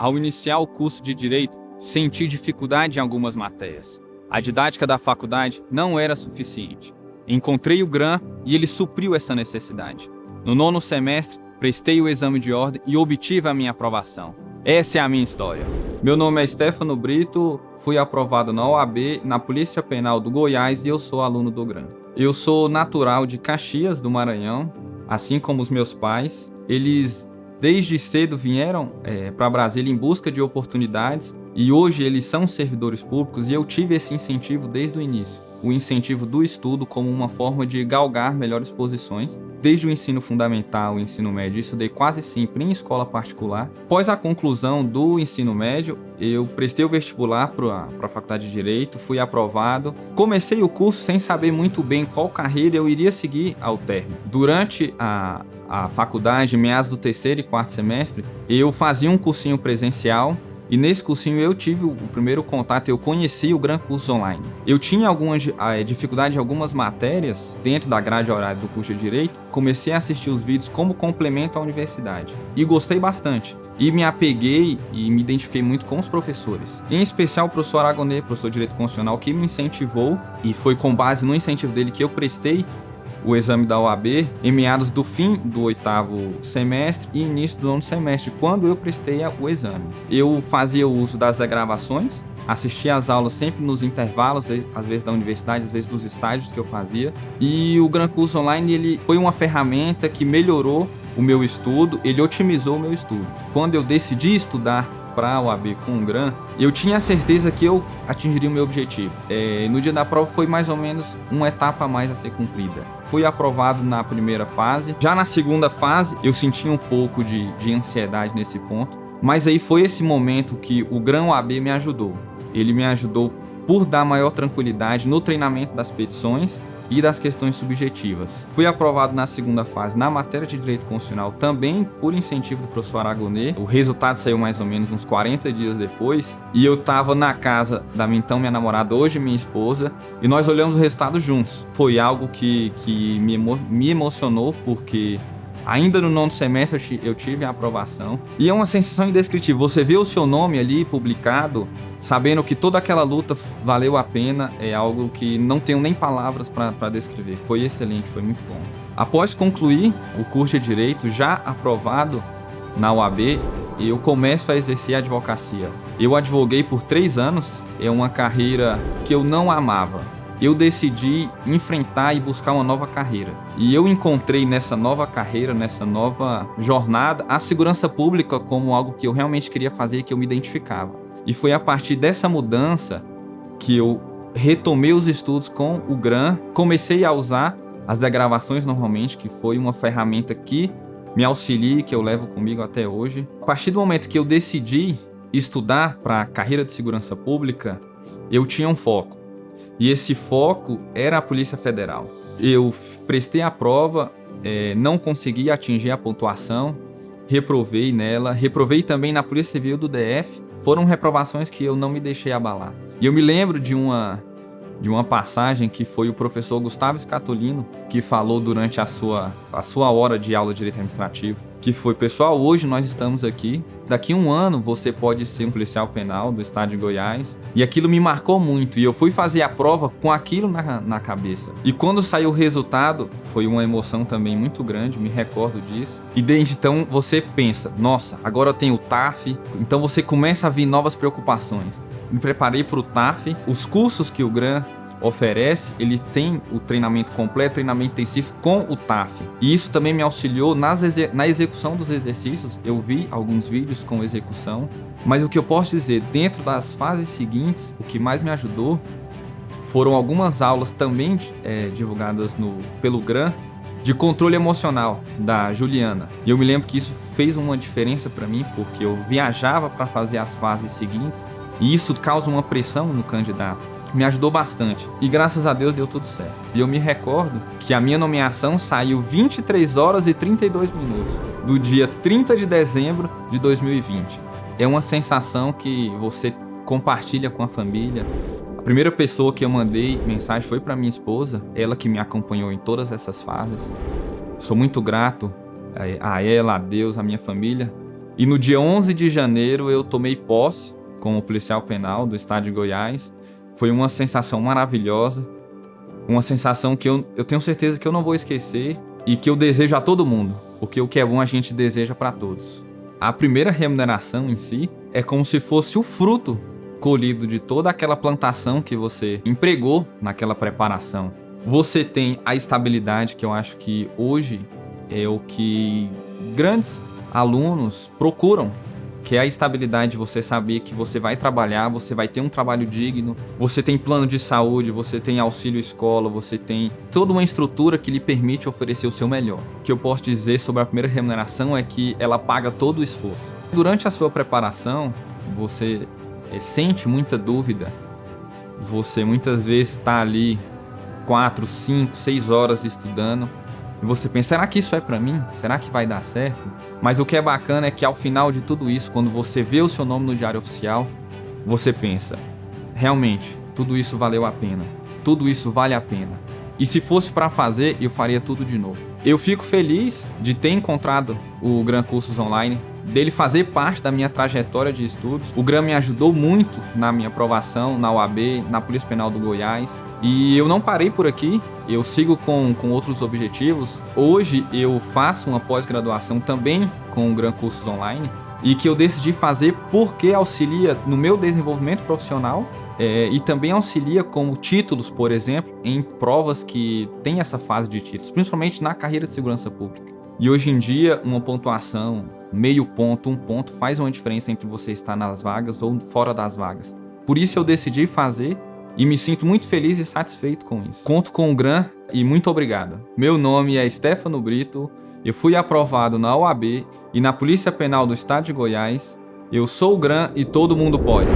Ao iniciar o curso de Direito, senti dificuldade em algumas matérias. A didática da faculdade não era suficiente. Encontrei o GRAM e ele supriu essa necessidade. No nono semestre, prestei o exame de ordem e obtive a minha aprovação. Essa é a minha história. Meu nome é Stefano Brito, fui aprovado na OAB, na Polícia Penal do Goiás e eu sou aluno do GRAM. Eu sou natural de Caxias, do Maranhão, assim como os meus pais. Eles desde cedo vieram é, para Brasília em busca de oportunidades e hoje eles são servidores públicos e eu tive esse incentivo desde o início o incentivo do estudo como uma forma de galgar melhores posições. Desde o ensino fundamental e ensino médio, estudei quase sempre em escola particular. Após a conclusão do ensino médio, eu prestei o vestibular para a Faculdade de Direito, fui aprovado. Comecei o curso sem saber muito bem qual carreira eu iria seguir ao término. Durante a, a faculdade, meados do terceiro e quarto semestre, eu fazia um cursinho presencial e nesse cursinho eu tive o primeiro contato, eu conheci o Gran Curso Online. Eu tinha alguma eh, dificuldade em algumas matérias dentro da grade horária do curso de Direito, comecei a assistir os vídeos como complemento à universidade. E gostei bastante. E me apeguei e me identifiquei muito com os professores. Em especial o professor Aragonê, professor de Direito Constitucional, que me incentivou e foi com base no incentivo dele que eu prestei o exame da OAB em meados do fim do oitavo semestre e início do nono semestre, quando eu prestei o exame. Eu fazia uso das degravações, assistia às aulas sempre nos intervalos, às vezes da universidade, às vezes dos estágios que eu fazia. E o Gran Curso Online ele foi uma ferramenta que melhorou o meu estudo, ele otimizou o meu estudo. Quando eu decidi estudar para a OAB com o GRAM, eu tinha certeza que eu atingiria o meu objetivo. É, no dia da prova foi mais ou menos uma etapa a mais a ser cumprida. Fui aprovado na primeira fase. Já na segunda fase, eu senti um pouco de, de ansiedade nesse ponto. Mas aí foi esse momento que o GRAM OAB me ajudou. Ele me ajudou por dar maior tranquilidade no treinamento das petições e das questões subjetivas. Fui aprovado na segunda fase na matéria de Direito Constitucional também por incentivo do professor Aragonê. O resultado saiu mais ou menos uns 40 dias depois e eu estava na casa da minha então minha namorada, hoje minha esposa, e nós olhamos o resultado juntos. Foi algo que, que me, emo me emocionou porque Ainda no nono semestre eu tive a aprovação. E é uma sensação indescritível. Você vê o seu nome ali publicado, sabendo que toda aquela luta valeu a pena, é algo que não tenho nem palavras para descrever. Foi excelente, foi muito bom. Após concluir o curso de Direito, já aprovado na UAB, eu começo a exercer a advocacia. Eu advoguei por três anos, é uma carreira que eu não amava eu decidi enfrentar e buscar uma nova carreira. E eu encontrei nessa nova carreira, nessa nova jornada, a segurança pública como algo que eu realmente queria fazer e que eu me identificava. E foi a partir dessa mudança que eu retomei os estudos com o GRAM, comecei a usar as degravações normalmente, que foi uma ferramenta que me auxilia que eu levo comigo até hoje. A partir do momento que eu decidi estudar para a carreira de segurança pública, eu tinha um foco. E esse foco era a Polícia Federal. Eu prestei a prova, é, não consegui atingir a pontuação, reprovei nela, reprovei também na Polícia Civil do DF. Foram reprovações que eu não me deixei abalar. E eu me lembro de uma de uma passagem que foi o professor Gustavo Scatolino que falou durante a sua, a sua hora de aula de Direito Administrativo, que foi, pessoal, hoje nós estamos aqui, daqui a um ano você pode ser um policial penal do estado de Goiás, e aquilo me marcou muito, e eu fui fazer a prova com aquilo na, na cabeça. E quando saiu o resultado, foi uma emoção também muito grande, me recordo disso, e desde então você pensa, nossa, agora eu tenho o TAF, então você começa a vir novas preocupações. Me preparei para o TAF, os cursos que o GRAN oferece, ele tem o treinamento completo, treinamento intensivo com o TAF. E isso também me auxiliou nas na execução dos exercícios. Eu vi alguns vídeos com execução, mas o que eu posso dizer, dentro das fases seguintes, o que mais me ajudou foram algumas aulas também é, divulgadas no, pelo GRAN de controle emocional da Juliana. E eu me lembro que isso fez uma diferença para mim, porque eu viajava para fazer as fases seguintes e isso causa uma pressão no candidato me ajudou bastante. E graças a Deus deu tudo certo. E eu me recordo que a minha nomeação saiu 23 horas e 32 minutos do dia 30 de dezembro de 2020. É uma sensação que você compartilha com a família. A primeira pessoa que eu mandei mensagem foi para minha esposa, ela que me acompanhou em todas essas fases. Sou muito grato a ela, a Deus, a minha família, E no dia 11 de janeiro eu tomei posse como policial penal do estado de Goiás. Foi uma sensação maravilhosa, uma sensação que eu, eu tenho certeza que eu não vou esquecer e que eu desejo a todo mundo, porque o que é bom a gente deseja para todos. A primeira remuneração em si é como se fosse o fruto colhido de toda aquela plantação que você empregou naquela preparação. Você tem a estabilidade que eu acho que hoje é o que grandes alunos procuram que é a estabilidade de você saber que você vai trabalhar, você vai ter um trabalho digno, você tem plano de saúde, você tem auxílio escola, você tem toda uma estrutura que lhe permite oferecer o seu melhor. O que eu posso dizer sobre a primeira remuneração é que ela paga todo o esforço. Durante a sua preparação, você é, sente muita dúvida, você muitas vezes está ali 4, 5, 6 horas estudando, e você pensa, será que isso é para mim? Será que vai dar certo? Mas o que é bacana é que ao final de tudo isso, quando você vê o seu nome no diário oficial, você pensa, realmente, tudo isso valeu a pena. Tudo isso vale a pena. E se fosse para fazer, eu faria tudo de novo. Eu fico feliz de ter encontrado o Gran Cursos Online, dele fazer parte da minha trajetória de estudos. O GRAM me ajudou muito na minha aprovação na UAB, na Polícia Penal do Goiás. E eu não parei por aqui, eu sigo com, com outros objetivos. Hoje eu faço uma pós-graduação também com o GRAM Cursos Online e que eu decidi fazer porque auxilia no meu desenvolvimento profissional é, e também auxilia como títulos, por exemplo, em provas que tem essa fase de títulos, principalmente na carreira de segurança pública. E hoje em dia, uma pontuação meio ponto, um ponto, faz uma diferença entre você estar nas vagas ou fora das vagas. Por isso eu decidi fazer e me sinto muito feliz e satisfeito com isso. Conto com o GRAM e muito obrigado. Meu nome é Stefano Brito, eu fui aprovado na OAB e na Polícia Penal do Estado de Goiás. Eu sou o GRAM e todo mundo pode.